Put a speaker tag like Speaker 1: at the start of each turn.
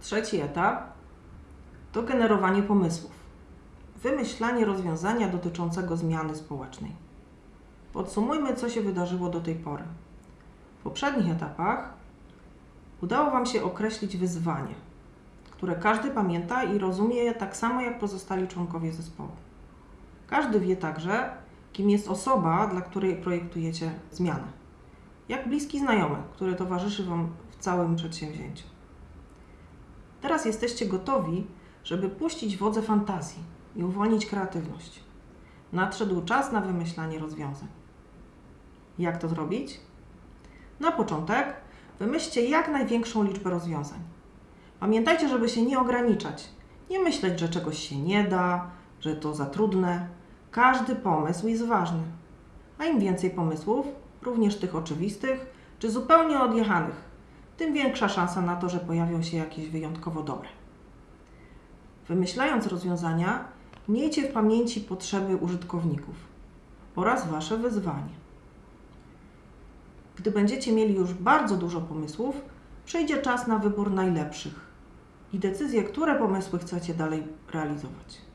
Speaker 1: Trzeci etap to generowanie pomysłów. Wymyślanie rozwiązania dotyczącego zmiany społecznej. Podsumujmy, co się wydarzyło do tej pory. W poprzednich etapach udało Wam się określić wyzwanie, które każdy pamięta i rozumie tak samo jak pozostali członkowie zespołu. Każdy wie także, kim jest osoba, dla której projektujecie zmianę. Jak bliski znajomy, który towarzyszy Wam w całym przedsięwzięciu. Teraz jesteście gotowi, żeby puścić wodze fantazji i uwolnić kreatywność. Nadszedł czas na wymyślanie rozwiązań. Jak to zrobić? Na początek wymyślcie jak największą liczbę rozwiązań. Pamiętajcie, żeby się nie ograniczać. Nie myśleć, że czegoś się nie da, że to za trudne. Każdy pomysł jest ważny. A im więcej pomysłów, również tych oczywistych czy zupełnie odjechanych, tym większa szansa na to, że pojawią się jakieś wyjątkowo dobre. Wymyślając rozwiązania, miejcie w pamięci potrzeby użytkowników oraz Wasze wyzwanie. Gdy będziecie mieli już bardzo dużo pomysłów, przyjdzie czas na wybór najlepszych i decyzję, które pomysły chcecie dalej realizować.